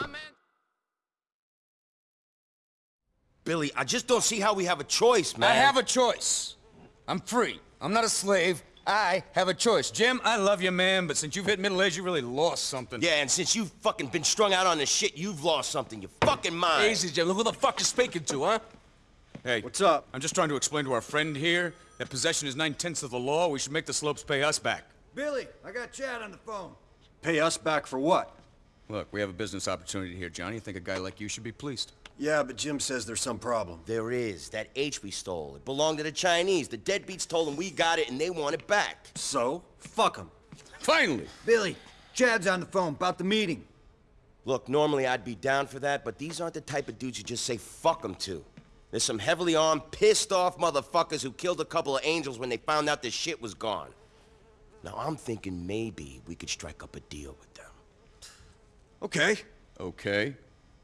My man... Billy, I just don't see how we have a choice, man. I have a choice. I'm free. I'm not a slave. I have a choice. Jim, I love you, man, but since you've hit middle age, you really lost something. Yeah, and since you've fucking been strung out on this shit, you've lost something. Your fucking mind. Easy, Jim. Look who the fuck you're speaking to, huh? Hey. What's up? I'm just trying to explain to our friend here that possession is nine-tenths of the law. We should make the slopes pay us back. Billy, I got Chad on the phone. Pay us back for what? Look, we have a business opportunity here, Johnny. I think a guy like you should be pleased. Yeah, but Jim says there's some problem. There is. That H we stole. It belonged to the Chinese. The deadbeats told them we got it and they want it back. So? Fuck them. Finally! Billy, Chad's on the phone about the meeting. Look, normally I'd be down for that, but these aren't the type of dudes you just say fuck them to. There's some heavily armed, pissed off motherfuckers who killed a couple of angels when they found out the shit was gone. Now I'm thinking maybe we could strike up a deal with them. Okay. Okay.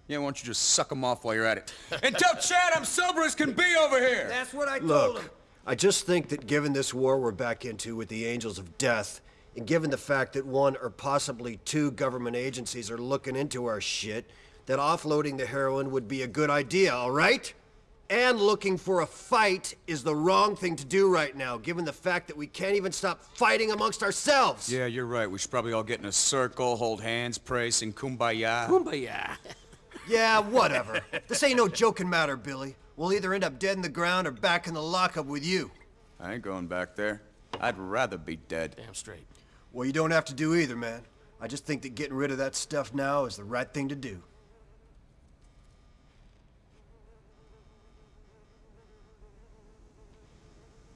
Yeah, why don't you just suck them off while you're at it? and tell Chad I'm sober as can be over here! That's what I told him. Look, I just think that given this war we're back into with the Angels of Death, and given the fact that one or possibly two government agencies are looking into our shit, that offloading the heroin would be a good idea, all right? And looking for a fight is the wrong thing to do right now, given the fact that we can't even stop fighting amongst ourselves. Yeah, you're right. We should probably all get in a circle, hold hands, pray, sing kumbaya. Kumbaya. Yeah, whatever. this ain't no joking matter, Billy. We'll either end up dead in the ground or back in the lockup with you. I ain't going back there. I'd rather be dead. Damn straight. Well, you don't have to do either, man. I just think that getting rid of that stuff now is the right thing to do. Okay. Giving it up to the slopes, it don't feel right. Well,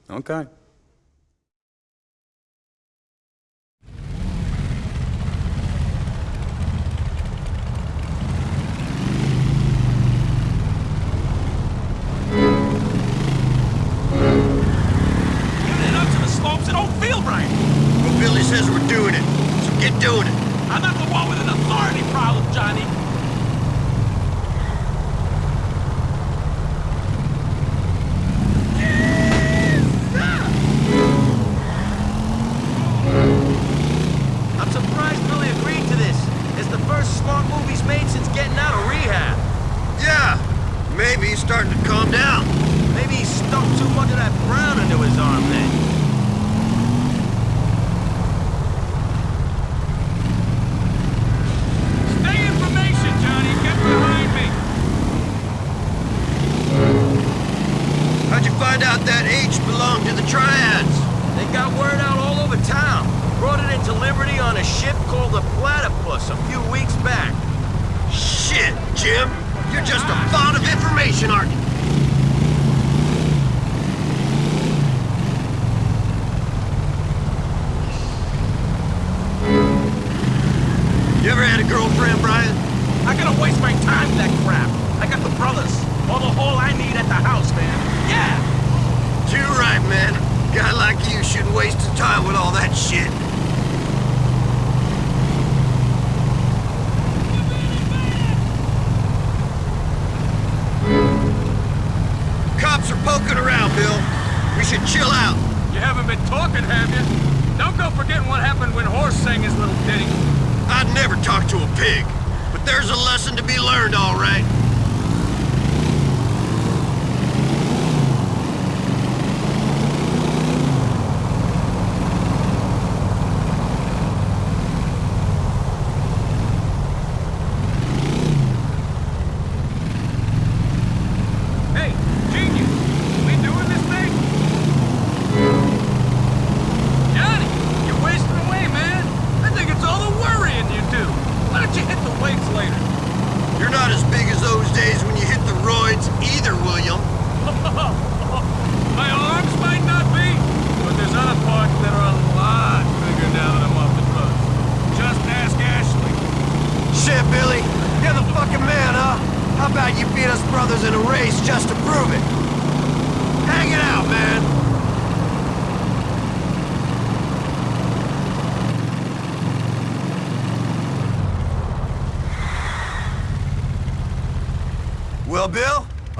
Billy says we're doing it, so get doing it. I'm not the one with an authority problem, Johnny. Smart he's made since getting out of rehab. Yeah, maybe he's starting to calm down. Maybe he stuck too much of that brown into his arm then. Stay information, Johnny. Get behind me. How'd you find out that H belonged to the Triads? They got word out all over town. Brought it into Liberty on a ship called the Platypus a few weeks back. Shit, Jim. You're just a font of information, aren't? You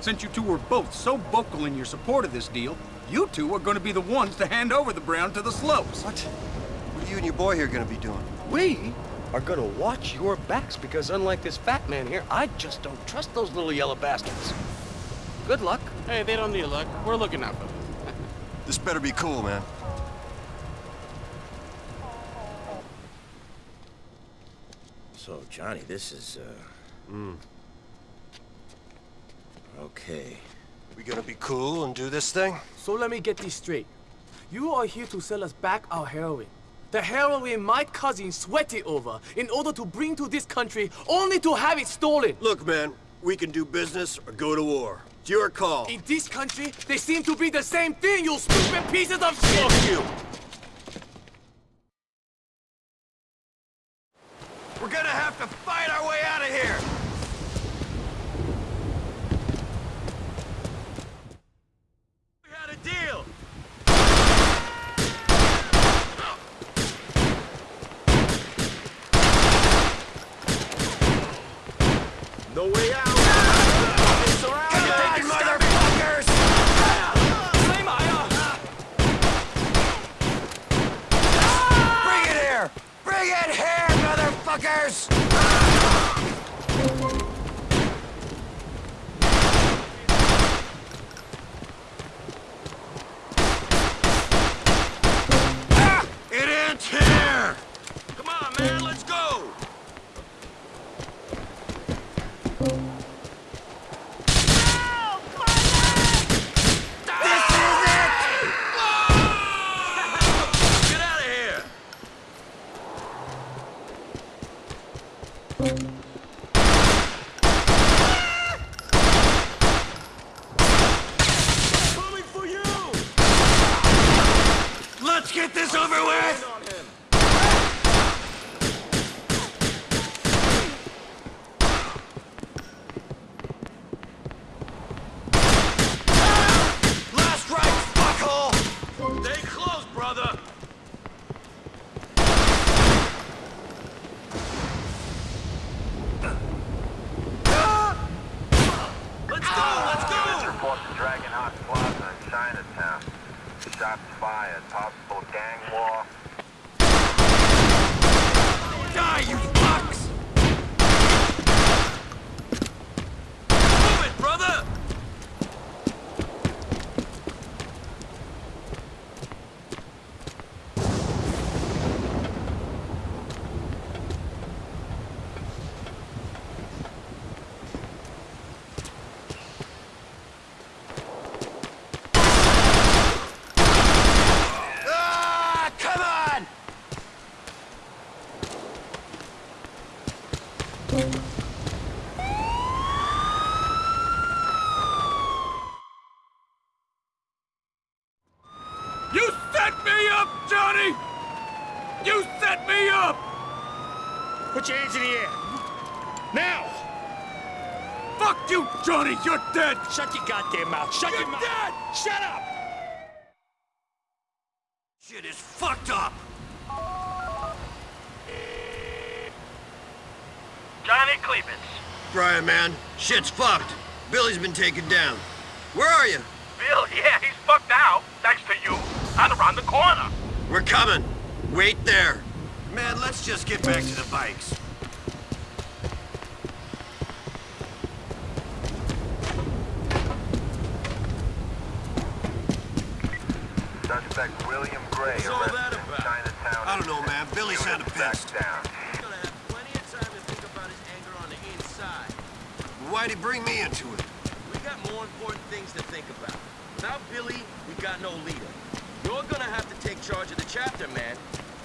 Since you two were both so vocal in your support of this deal, you two are going to be the ones to hand over the Brown to the Slopes. What? What are you and your boy here gonna be doing? We are gonna watch your backs because unlike this fat man here, I just don't trust those little yellow bastards. Good luck. Hey, they don't need luck. We're looking out for them. This better be cool, man. So, Johnny, this is, uh... Okay. We gonna be cool and do this thing? So let me get this straight. You are here to sell us back our heroin. The heroin my cousin sweated over in order to bring to this country only to have it stolen. Look, man, we can do business or go to war. It's your call. In this country, they seem to be the same thing, you stupid pieces of shit! Fuck you! We're gonna have to fight our way out of here! We had a deal! No way out! Come on, motherfuckers! Bring it here! Bring it here, motherfuckers! Ah! It ends here! Come on, man, let's go! This is it! Get out of here! Coming for you! Let's get this over with! On him. Last right, fuckhole! Stay close, brother! Let's go, let's Units go! report to Dragon Heart Plaza in Chinatown. Shots fired. Possible gang war. Die, you fucks! Move it, brother! Ah, come on! You set me up, Johnny! You set me up! Put your hands in the air. Now! Fuck you, Johnny! You're dead! Shut your goddamn mouth. Shut You're your mouth. dead! Shut up! Shit is fucked up! Johnny Klebitz. Brian, man, shit's fucked. Billy's been taken down. Where are you? Bill, yeah, he's fucked out. Thanks to you. And around the corner. We're coming. Wait there. Man, let's just get back to the bikes. Suspect William Grey What's all that arrested in about? Chinatown. I don't know, man. Billy Units sounded back pissed. down. He's gonna have plenty of time to think about his anger on the inside. Why'd he bring me into it? We got more important things to think about. Without Billy, we got no leader. You're gonna have to take charge of the chapter, man.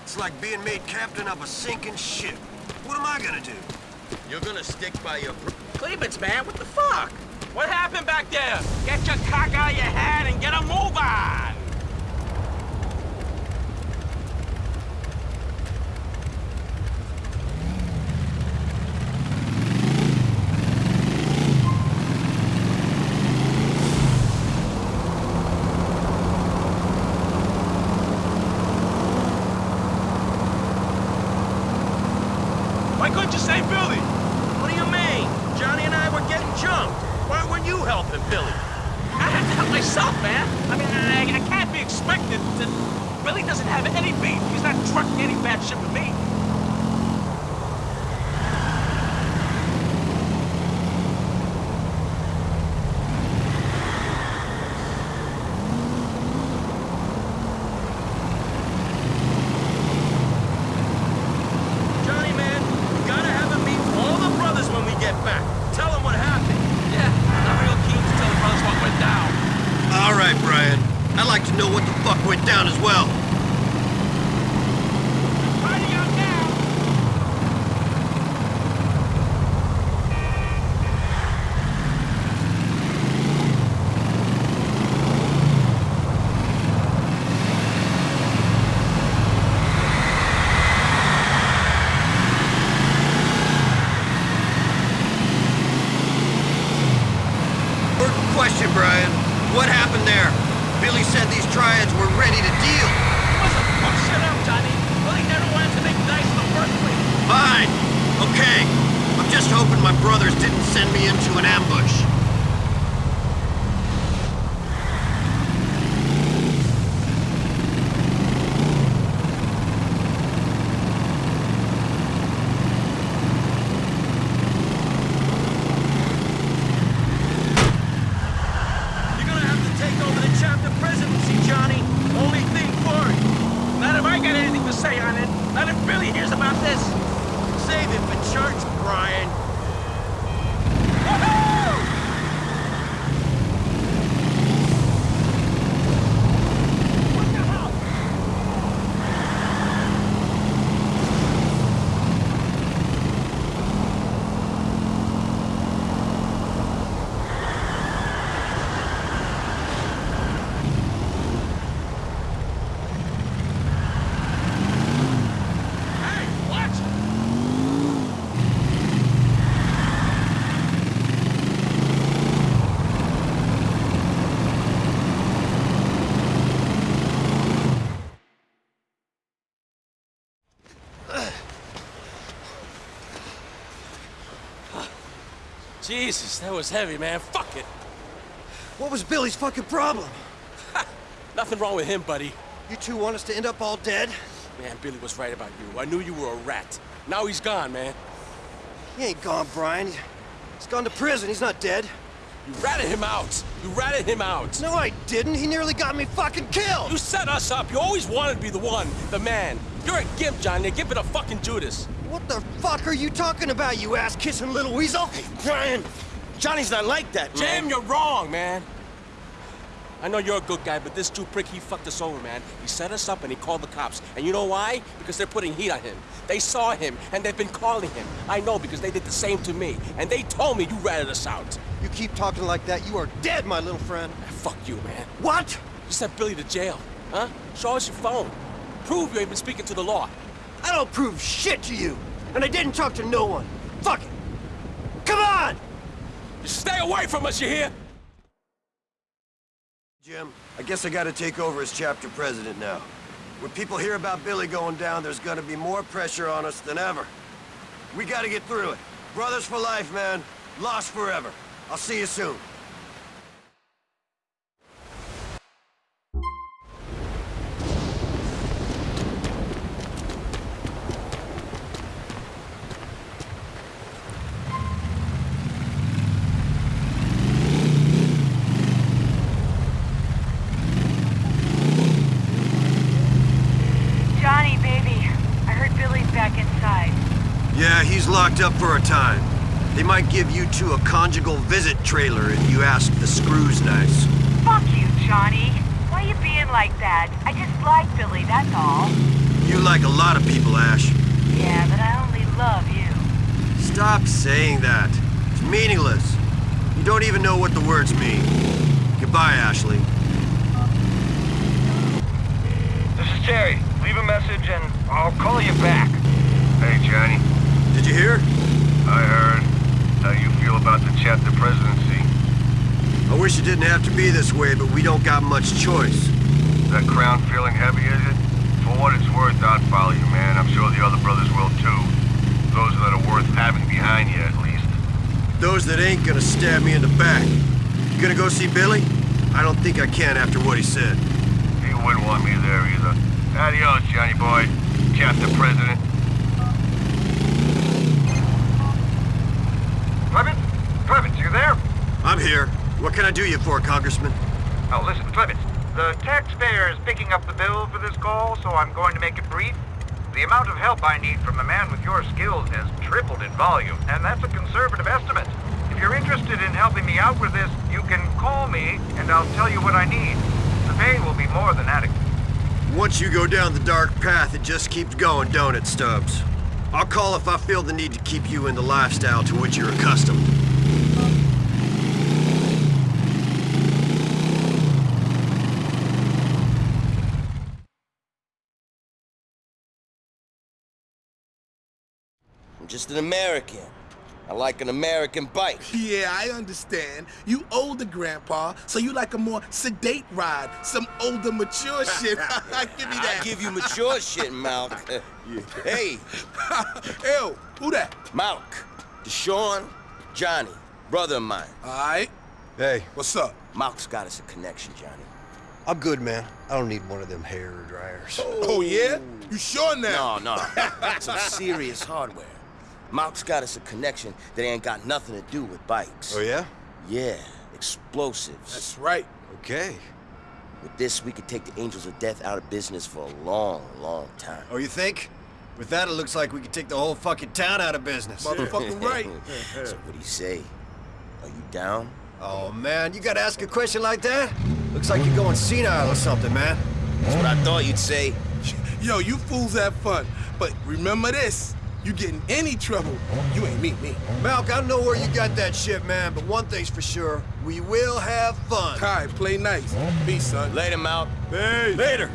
It's like being made captain of a sinking ship. What am I gonna do? You're gonna stick by your... br- Klebitz, man, what the fuck? What happened back there? Get your cock out of your head and get a move on! Why couldn't you say Billy? What do you mean? Johnny and I were getting jumped. Why you helping Billy? I had to help myself, man. I mean, I, I can't be expected to... Billy doesn't have any beef. He's not trucking any bad shit with me. Jesus, that was heavy, man. Fuck it. What was Billy's fucking problem? Nothing wrong with him, buddy. You two want us to end up all dead? Man, Billy was right about you. I knew you were a rat. Now he's gone, man. He ain't gone, Brian. He's gone to prison. He's not dead. You ratted him out. You ratted him out. No, I didn't. He nearly got me fucking killed. You set us up. You always wanted to be the one, the man. You're a gimp, Johnny. A gimp and a fucking Judas. What the fuck are you talking about, you ass-kissing little weasel? Brian, Johnny's not like that, man. Jim, you're wrong, man. I know you're a good guy, but this Jew prick, he fucked us over, man. He set us up and he called the cops. And you know why? Because they're putting heat on him. They saw him, and they've been calling him. I know because they did the same to me. And they told me you ratted us out. You keep talking like that, you are dead, my little friend. Fuck you, man. What? You sent Billy to jail, huh? Show us your phone. Prove you ain't been speaking to the law. I don't prove shit to you. And I didn't talk to no one. Fuck it. Come on! Just stay away from us, you hear? Jim, I guess I gotta take over as chapter president now. When people hear about Billy going down, there's gonna be more pressure on us than ever. We gotta get through it. Brothers for life, man. Lost forever. I'll see you soon. Locked up for a time. They might give you two a conjugal visit trailer if you ask the screws nice. Fuck you, Johnny. Why you being like that? I just like Billy, that's all. You like a lot of people, Ash. Yeah, but I only love you. Stop saying that. It's meaningless. You don't even know what the words mean. Goodbye, Ashley. This is Terry. Leave a message and I'll call you back. Hey, Johnny. Did you hear? I heard. How you feel about the chapter presidency? I wish it didn't have to be this way, but we don't got much choice. That crown feeling heavy, is it? For what it's worth, I'd follow you, man. I'm sure the other brothers will, too. Those that are worth having behind you, at least. Those that ain't gonna stab me in the back. You gonna go see Billy? I don't think I can after what he said. He wouldn't want me there either. Adios, Johnny boy. Chapter president. There? I'm here. What can I do you for, Congressman? Oh, listen, Klebitz. The taxpayer is picking up the bill for this call, so I'm going to make it brief. The amount of help I need from a man with your skills has tripled in volume, and that's a conservative estimate. If you're interested in helping me out with this, you can call me, and I'll tell you what I need. The pay will be more than adequate. Once you go down the dark path, it just keeps going, don't it, Stubbs? I'll call if I feel the need to keep you in the lifestyle to which you're accustomed. Just an American. I like an American bike. Yeah, I understand. You older, Grandpa, so you like a more sedate ride, some older, mature shit. Give me that. I give you mature shit, Malc. Hey, Ew, who that? Malc, DeSean, Johnny, brother of mine. All right. Hey, What's up? Malc's got us a connection, Johnny. I'm good, man. I don't need one of them hair dryers. Oh, yeah? You sure now? No, no, some serious hardware. Malc's got us a connection that ain't got nothing to do with bikes. Oh, yeah? Yeah, explosives. That's right. Okay. With this, we could take the Angels of Death out of business for a long, long time. Oh, you think? With that, it looks like we could take the whole fucking town out of business. Motherfucking right. so what do you say? Are you down? Oh, man, you gotta ask a question like that? Looks like you're going senile or something, man. That's what I thought you'd say. Yo, you fools have fun. But remember this. You get in any trouble, you ain't meet me. Malc, I don't know where you got that shit, man, but one thing's for sure. We will have fun. Kai, play nice. Peace, son. Later, Malc. Hey. Later.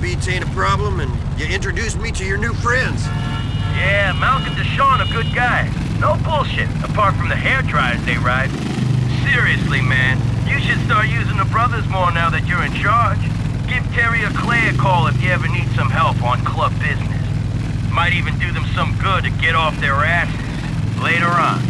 Deadbeats ain't a problem, and you introduced me to your new friends. Yeah, Malcolm DeSean a good guy. No bullshit, apart from the hair dryers they ride. Seriously, man, you should start using the brothers more now that you're in charge. Give Terry or Clay a call if you ever need some help on club business. Might even do them some good to get off their asses later on.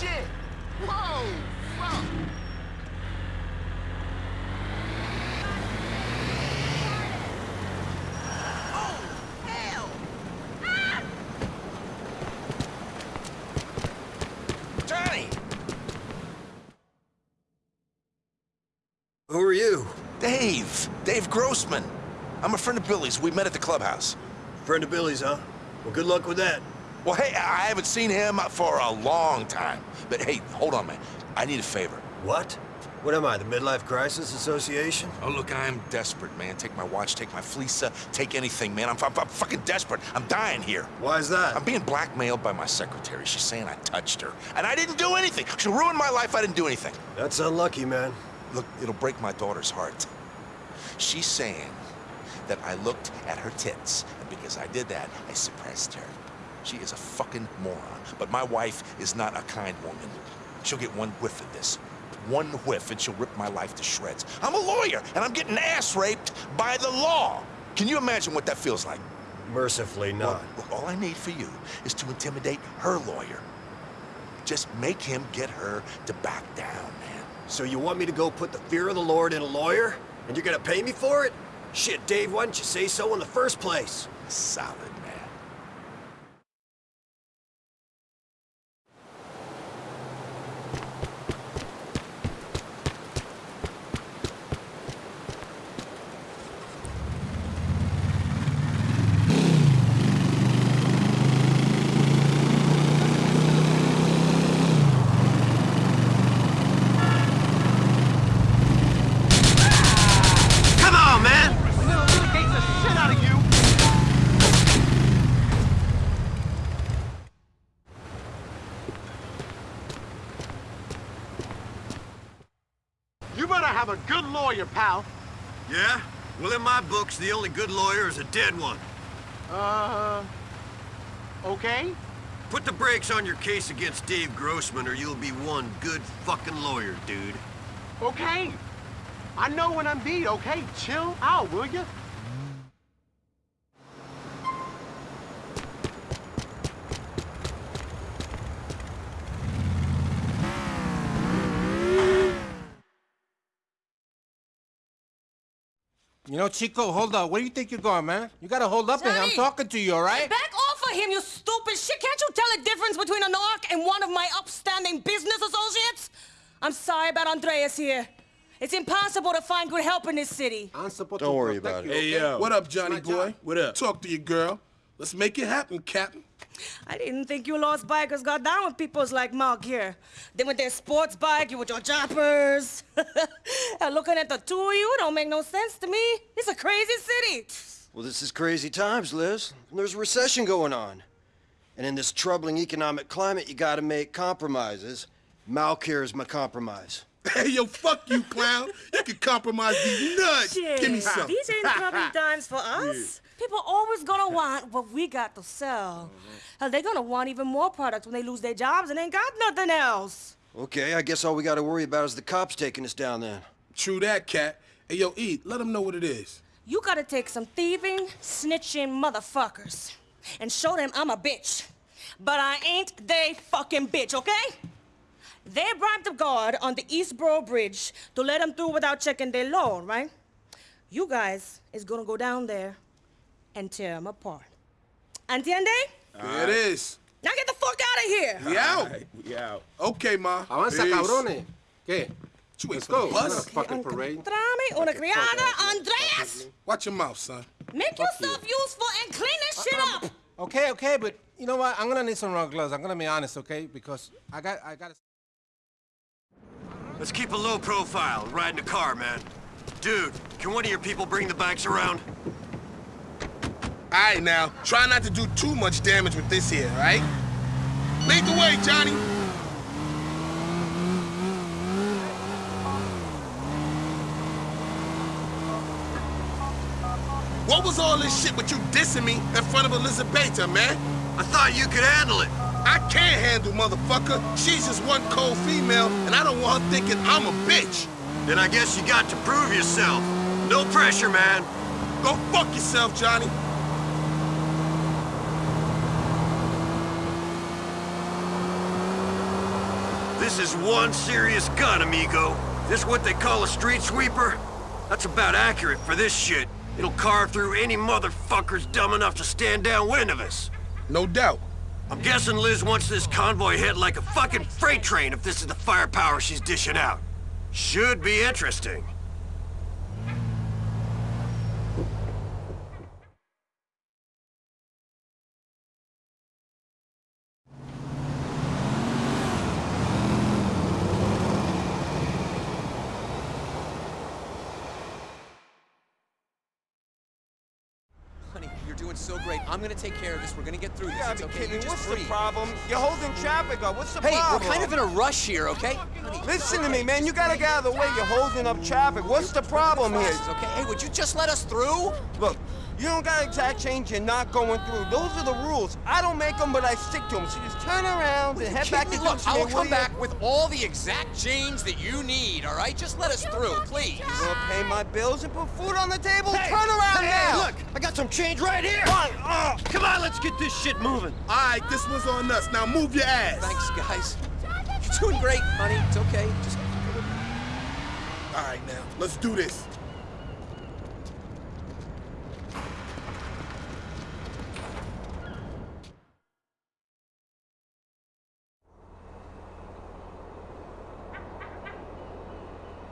Shit! Whoa! Fuck! Johnny! Who are you? Dave. Dave Grossman. I'm a friend of Billy's. We met at the clubhouse. Friend of Billy's, huh? Well, good luck with that. Well, hey, I haven't seen him for a long time. But hey, hold on, man. I need a favor. What? What am I, the Midlife Crisis Association? Oh, look, I am desperate, man. Take my watch, take my fleece, uh, take anything, man. I'm, I'm, I'm fucking desperate. I'm dying here. Why is that? I'm being blackmailed by my secretary. She's saying I touched her. And I didn't do anything. She ruined my life. I didn't do anything. That's unlucky, man. Look, it'll break my daughter's heart. She's saying that I looked at her tits, and because I did that, I suppressed her. She is a fucking moron. But my wife is not a kind woman. She'll get one whiff of this. One whiff, and she'll rip my life to shreds. I'm a lawyer, and I'm getting ass raped by the law. Can you imagine what that feels like? Mercifully not. Well, all I need for you is to intimidate her lawyer. Just make him get her to back down, man. So you want me to go put the fear of the Lord in a lawyer? And you're gonna pay me for it? Shit, Dave, why didn't you say so in the first place? Solid, man. Come on, man! You better have a good lawyer, pal. Yeah? Well, in my books, the only good lawyer is a dead one. Uh... Okay? Put the brakes on your case against Dave Grossman or you'll be one good fucking lawyer, dude. Okay. I know when I'm beat, okay? Chill out, will you? You know, Chico, hold up. Where do you think you're going, man? You gotta hold up to him. I'm talking to you, all right? Back off of him, you stupid shit! Can't you tell the difference between a narc and one of my upstanding business associates? I'm sorry about Andreas here. It's impossible to find good help in this city. Don't worry about it. Hey, yo. What up, Johnny boy? What up? Talk to your girl. Let's make it happen, Captain. I didn't think you lost bikers got down with peoples like Malc here. Then with their sports bike, you with your choppers. And looking at the two of you don't make no sense to me. It's a crazy city. Well, this is crazy times, Liz. There's a recession going on. And in this troubling economic climate, you gotta make compromises. Malc here is my compromise. Hey, yo, fuck you, clown. You can compromise these nuts. Give me some. These ain't troubling times for us. People always gonna want what we got to sell. Mm-hmm. Hell, they're gonna want even more products when they lose their jobs and ain't got nothing else. Okay, I guess all we gotta worry about is the cops taking us down then. True that, cat. Hey, yo, eat. Let them know what it is. You gotta take some thieving, snitching motherfuckers and show them I'm a bitch. But I ain't they fucking bitch, okay? They bribed the guard on the East Borough Bridge to let them through without checking their loan, right? You guys is gonna go down there and tear them apart. Entiende? There it is. Now get the fuck out of here! We out. We out. Okay, ma. Avanza, Peace. cabrones. ¿Qué? You ain't Let's go. for the bus. Not a fucking parade. Encontrame una criada, Andreas! Watch your mouth, son. Make yourself useful and clean this shit up! Okay, okay, but you know what? I'm gonna need some rubber gloves. I'm gonna be honest, okay? Because I got, I got. Let's keep a low profile and ride in the car, man. Dude, can one of your people bring the bikes around? All right, now, try not to do too much damage with this here, all right? Lead the way, Johnny. What was all this shit with you dissing me in front of Elizabeta, man? I thought you could handle it. I can't handle, motherfucker. She's just one cold female, and I don't want her thinking I'm a bitch. Then I guess you got to prove yourself. No pressure, man. Go fuck yourself, Johnny. This is one serious gun, amigo. This what they call a street sweeper? That's about accurate for this shit. It'll carve through any motherfuckers dumb enough to stand downwind of us. No doubt. I'm guessing Liz wants this convoy hit like a fucking freight train if this is the firepower she's dishing out. Should be interesting. I'm gonna take care of this. We're gonna get through this. Yeah, it's okay. kidding, You what's breathe. the problem? You're holding traffic up. What's the Hey, problem? we're kind of in a rush here, okay? Listen to me, man. You gotta get out of the way. You're holding up traffic. What's the problem here? Okay, hey, would you just let us through? Look, you don't got exact change. You're not going through. Those are the rules. I don't make them, but I stick to them. So just turn around and head back to Look, Dixie, I'll will come ya? back with all the exact change that you need, all right? Just let us through, please. You gonna pay my bills and put food on the table? Hey, turn around hey, now. look, I got some change right here. Oh, come on, let's get this shit moving. All right, this one's on us. Now move your ass. Thanks, guys. You're doing great, honey. It's okay. Just All right, now, let's do this.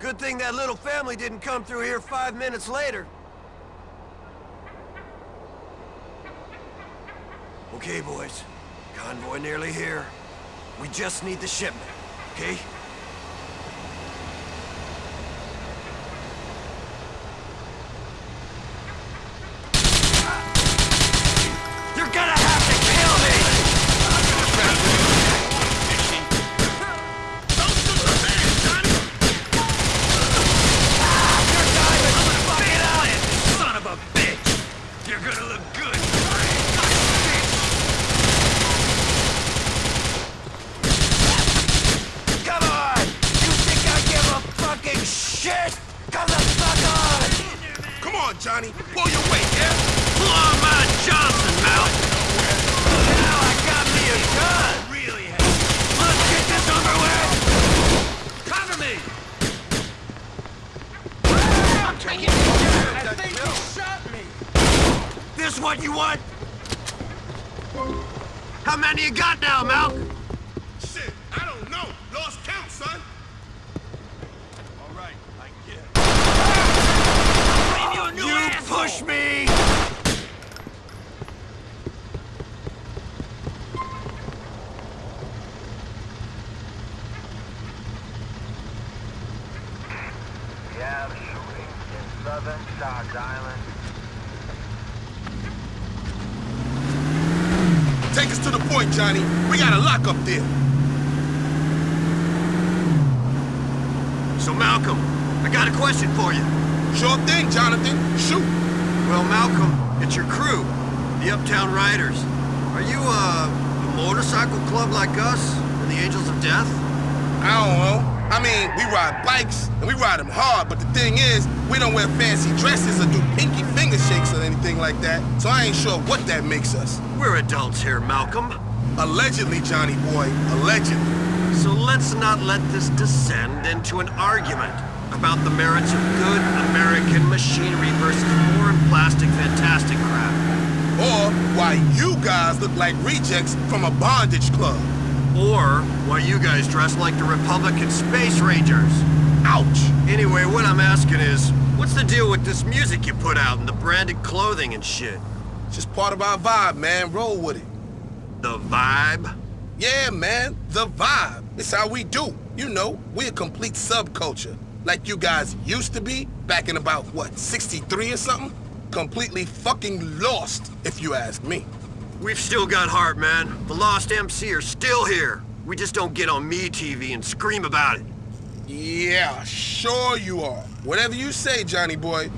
Good thing that little family didn't come through here five minutes later. Okay, boys. Convoy nearly here. We just need the shipment, okay? You're gonna have to kill me! Son of a bitch! You're gonna look good! Come on! You think I give a fucking shit? Come the fuck on! Come on, Johnny. Pull your weight, yeah? Lamar Johnson, Mel! Now I got me a gun! Really? Let's get this over with! Cover me! I'm taking I think he shot me! This what you want? How many you got now, Mel? Shit, I don't know. Lost count, son. All right, I get You, you push me! We have shooting in southern Charge Island. Take us to the point, Johnny. We got a lock up there. So, Malcolm, I got a question for you. Sure thing, Jonathan. Shoot. Well, Malcolm, it's your crew, the Uptown Riders. Are you, uh, a motorcycle club like us and the Angels of Death? I don't know. I mean, we ride bikes, and we ride them hard, but the thing is, we don't wear fancy dresses or do pinky finger shakes or anything like that, so I ain't sure what that makes us. We're adults here, Malcolm. Allegedly, Johnny boy, allegedly. So let's not let this descend into an argument about the merits of good American machinery versus foreign plastic fantastic crap. Or why you guys look like rejects from a bondage club. Or why you guys dress like the Republican Space Rangers. Ouch! Anyway, what I'm asking is, what's the deal with this music you put out and the branded clothing and shit? It's just part of our vibe, man. Roll with it. The vibe? Yeah, man. The vibe. It's how we do. You know, we're a complete subculture. Like you guys used to be, back in about, what, 63 or something? Completely fucking lost, if you ask me. We've still got heart, man. The Lost MC are still here. We just don't get on me TV and scream about it. Yeah, sure you are. Whatever you say, Johnny boy.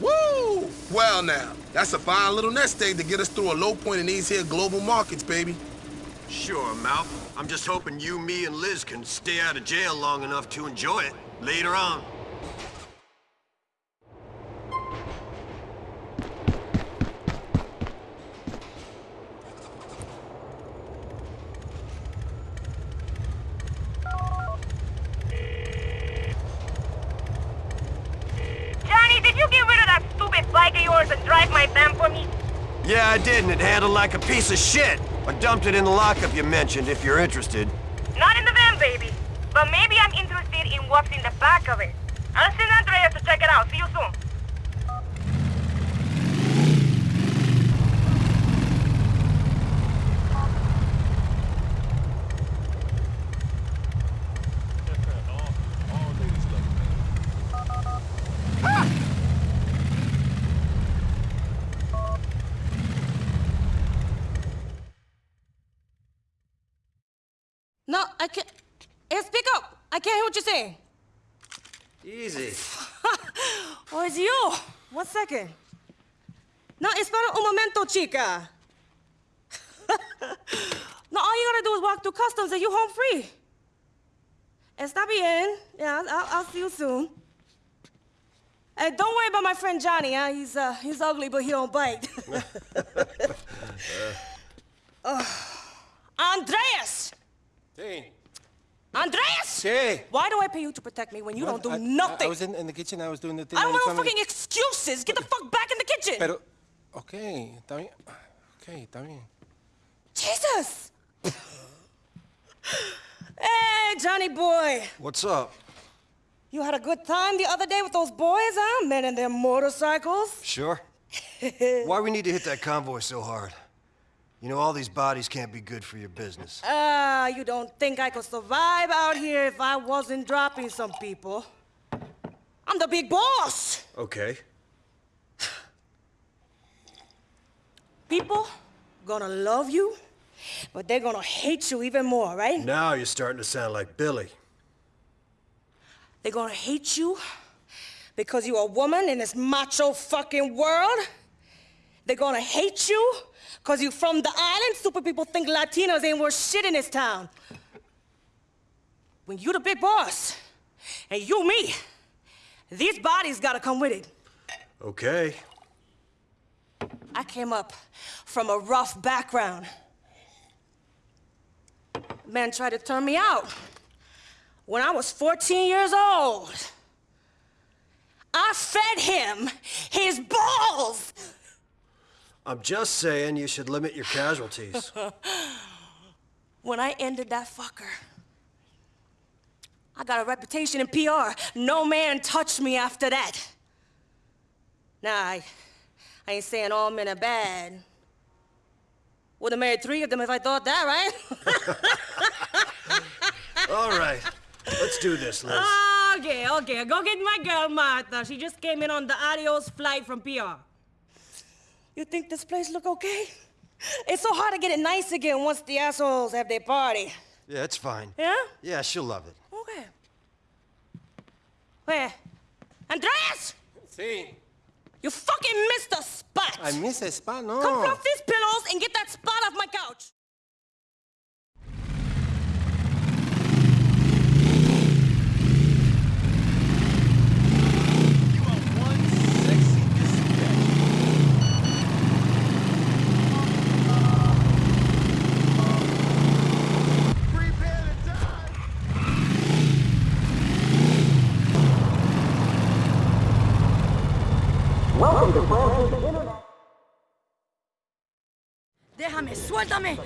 Woo! Well now, that's a fine little nest egg to get us through a low point in these here global markets, baby. Sure, Malc. I'm just hoping you, me, and Liz can stay out of jail long enough to enjoy it later on. Johnny, did you get rid of that stupid bike of yours and drive my van for me? Yeah, I did, and it handled like a piece of shit. I dumped it in the lockup you mentioned, if you're interested. Not in the van, baby. But maybe I'm interested in what's in the back of it. I'll send Andreas to check it out. See you soon. No, I can't. Hey, speak up. I can't hear what you're saying. Easy. Oh, it's you. One second. No, espera un momento, chica. no, all you gotta do is walk through customs and you're home free. Está bien. Yeah, I'll, I'll see you soon. Hey, don't worry about my friend Johnny, huh? He's, uh, he's ugly, but he don't bite. Ugh. Andreas! Sí. Andreas! Sí. Why do I pay you to protect me when you Well, don't do I- I- nothing? I, was in, in the kitchen, I was doing the thing. I don't want no fucking excuses. Get the fuck back in the kitchen. Pero, ok, está bien. Ok, está bien. Jesus! hey, Johnny boy. What's up? You had a good time the other day with those boys, huh? Men and their motorcycles. Sure. Why we need to hit that convoy so hard? You know, all these bodies can't be good for your business. Ah, you don't think I could survive out here if I wasn't dropping some people? I'm the big boss. Okay. People gonna love you, but they're gonna hate you even more, right? Now you're starting to sound like Billy. They're gonna hate you because you're a woman in this macho fucking world. They're gonna hate you because you're from the island. Stupid people think Latinos ain't worth shit in this town. When you the big boss, and you me, these bodies gotta come with it. Okay. I came up from a rough background. Man tried to turn me out when I was 14 years old. I fed him his balls. I'm just saying you should limit your casualties. when I ended that fucker, I got a reputation in PR. No man touched me after that. Nah, I, I ain't saying all men are bad. Would have married three of them if I thought that, right? All right. Let's do this, Liz. Okay, okay. Go get my girl, Martha. She just came in on the adios flight from PR. You think this place look okay? It's so hard to get it nice again once the assholes have their party. Yeah, it's fine. Yeah? Yeah, she'll love it. Okay. Where? Andreas! Sí. You fucking missed the spot! I miss a spot, no. Come fluff these pillows and get that spot off my couch! Welcome to Francis International. suéltame.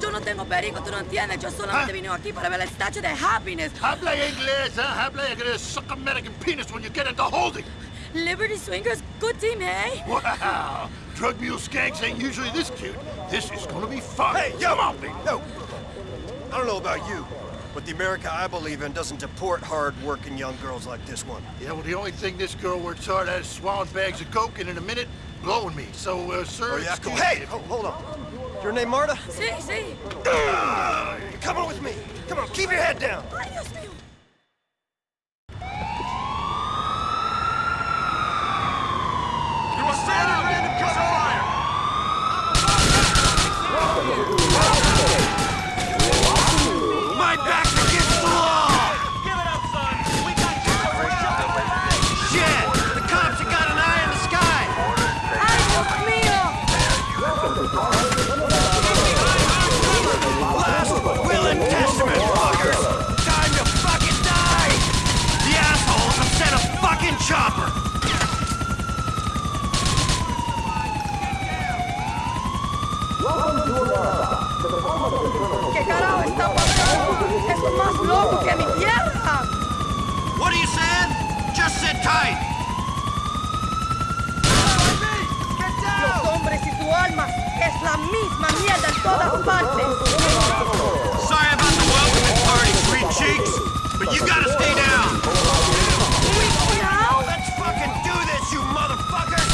Yo no tengo perico, tú no entiendes. Yo solamente ah. vine aquí para ver el statue de Happiness. Habla inglés, huh? Habla inglés. Suck American penis when you get into holding. Liberty Swingers, good team, hey? Wow. Drug mule skanks ain't usually this cute. This is gonna be fun. Hey, yo! Come on, baby. Yo! I don't know about you, but the America I believe in doesn't deport hard-working young girls like this one. Yeah, well, the only thing this girl works hard at is swallowing bags of coke and in a minute, blowing me. So, uh, sir... Oh, yeah, cool. excuse Hey, me. ho- hold on. Your name Marta? Sí, sí. Come on with me. Come on, keep your head down. Ay, Dios mío. You are standing random piece pasando? Esto es más loco que mi tierra. What are you saying? Just sit tight! Los hombres y tu alma es la misma mierda en todas partes. Sorry about the welcoming party, sweet cheeks, but you gotta stay down! Let's fucking do this, you motherfuckers!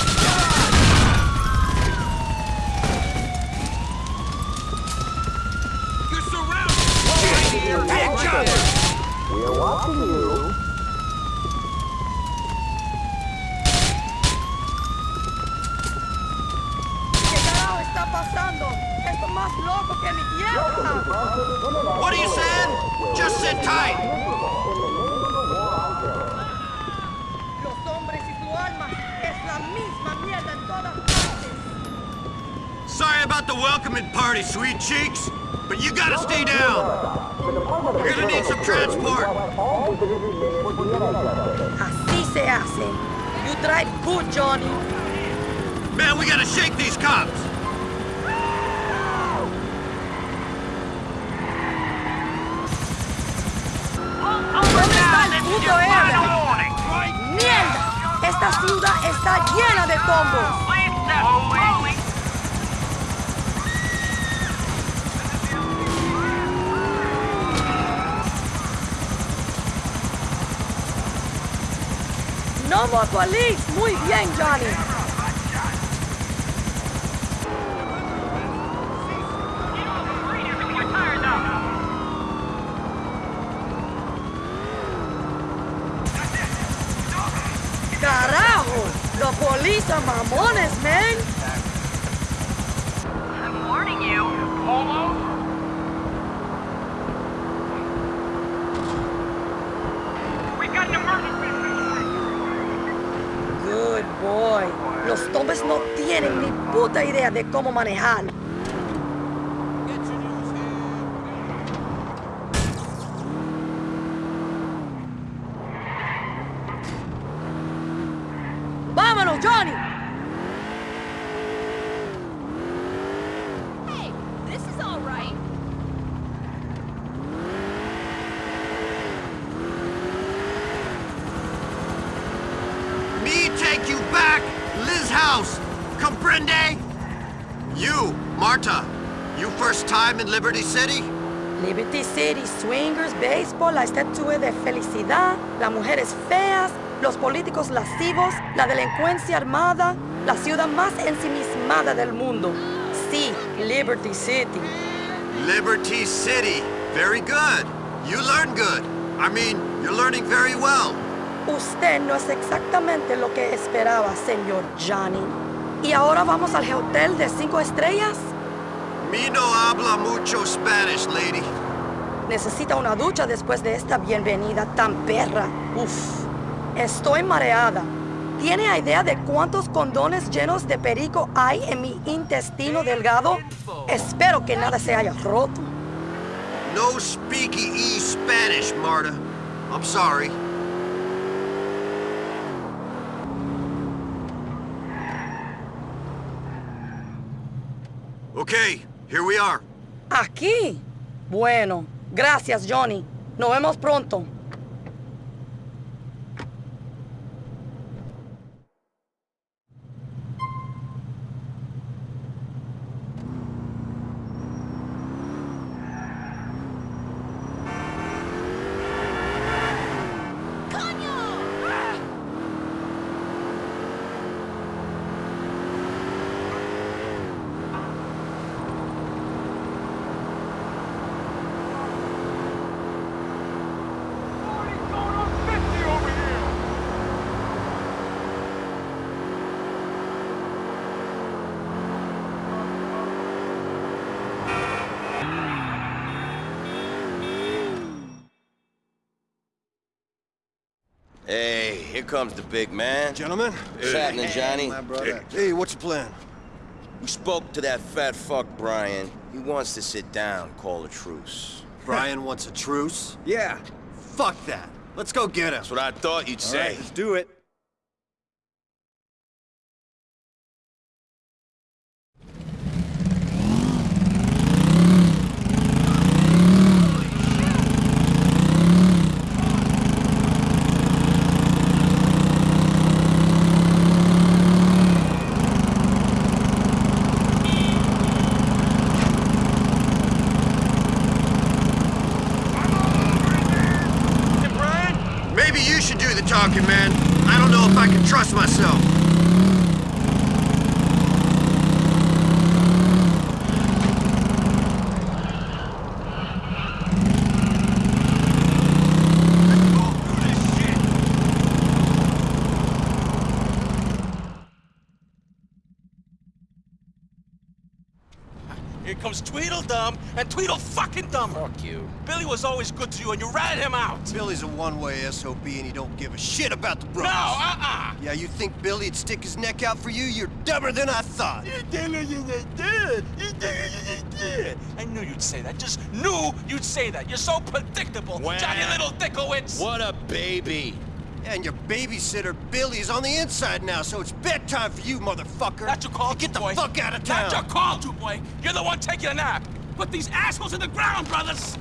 You're surrounded. Big jumper! We are watching you. ¿Qué carajo está pasando? Esto es más loco que mi tierra. What are you saying? Just sit tight! Los hombres y tu alma es la misma mierda en todas partes. Sorry about the welcoming party, sweet cheeks, but you gotta stay down! You're gonna need some transport! Así se hace. You drive good, Johnny. Man, we gotta shake these cops! ¿Dónde está el puto area? ¡Mierda! Esta ciudad está llena de tombos. No more police. Muy bien, Johnny. Carajo! The police are mamones, man. Idea de cómo manejar. ¡Vámonos, Johnny! Hey, this is all right. Me take you back, Liz House! Comprende? You, Marta, you first time in Liberty City? Liberty City, la estatua de felicidad, las mujeres feas, los políticos lascivos, la delincuencia armada, la ciudad más ensimismada del mundo. Sí, Liberty City. Liberty City. Very good. You learn good. I mean, you're learning very well. Usted no es exactamente lo que esperaba, señor Johnny. ¿Y ahora vamos al hotel de cinco estrellas? Me no habla mucho Spanish, lady. Necesita una ducha después de esta bienvenida tan perra. Uf, estoy mareada. ¿Tiene idea de cuántos condones llenos de perico hay en mi intestino delgado? Espero que nada se haya roto. No speaky e Spanish, Marta. I'm sorry. Okay, Here we are. ¿Aquí? Bueno, gracias, Johnny. Nos vemos pronto. Hey, here comes the big man. Gentlemen. What's happening, Johnny? My brother. Hey, what's your plan? We spoke to that fat fuck, Brian. He wants to sit down, call a truce. Brian wants a truce? Yeah. Fuck that. Let's go get him. That's what I thought you'd All say. right, let's do it. Maybe you should do the talking, man. I don't know if I can trust myself. Here comes Tweedledum and Tweedle fucking Dumb. Fuck you. Billy was always good to you and you ratted him out. Billy's a one-way SOB and he don't give a shit about the No, brothers. uh-uh. Yeah, you think Billy'd stick his neck out for you? You're dumber than I thought. You did, you did, you did, you did. I knew you'd say that. Just knew you'd say that. You're so predictable, Wow. Johnny Little Dickowitz. What a baby. And your babysitter Billy's on the inside now, so it's bedtime for you, motherfucker. Not your call, Get the boy. fuck out of town. Not your call, two boy. You're the one taking a nap. Put these assholes in the ground, brothers.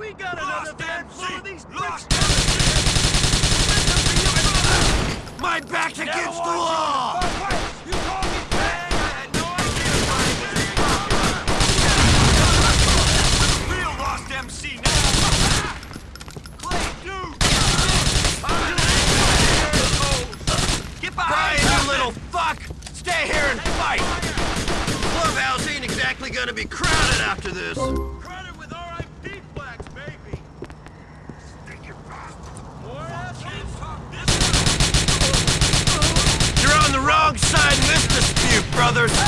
We got another van full of these Lost My back's against the wall! Oh, you call me bang? I had no idea, Real Lost MC now! Clay, dude! Get behind Brian, you little fuck! Stay here and fight! Clubhouse ain't exactly gonna be crowded after this. Crowded with RIP flags, baby! You're Ah, on the wrong side in this dispute, brothers! No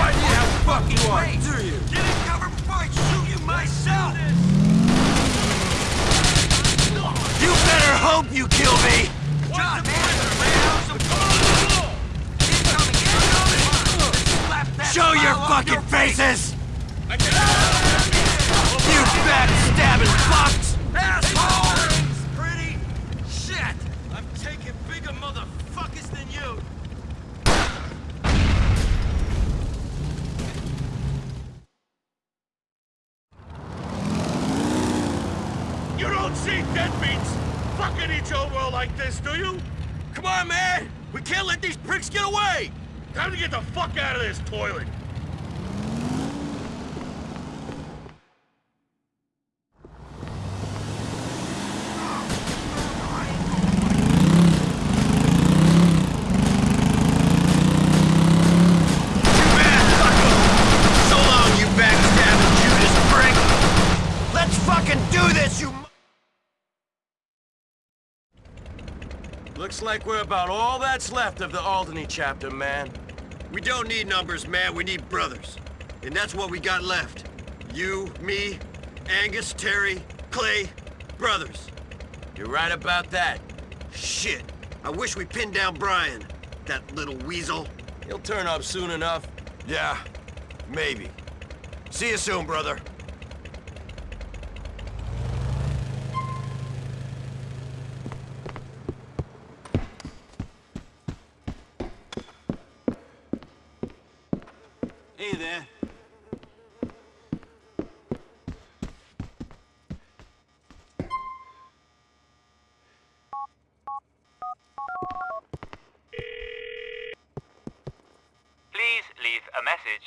idea how fuck you are, do you? Get in cover before I shoot you myself! You better hope you kill me! John, Show your fucking faces! You backstabbing fucks! Asshole! Pretty shit! I'm taking bigger motherfuckers than you! You don't see deadbeats fucking each other like this, do you? Come on, man! We can't let these pricks get away! Time to get the fuck out of this toilet. So long, you backstabbing Judas prick! Let's fucking do this, you Looks like we're about all that's left of the Alderney chapter, man. We don't need numbers, man. We need brothers. And that's what we got left. You, me, Angus, Terry, Clay, brothers. You're right about that. Shit. I wish we pinned down Brian. That little weasel. He'll turn up soon enough. Yeah, maybe. See you soon, brother. Hey there. Please leave a message.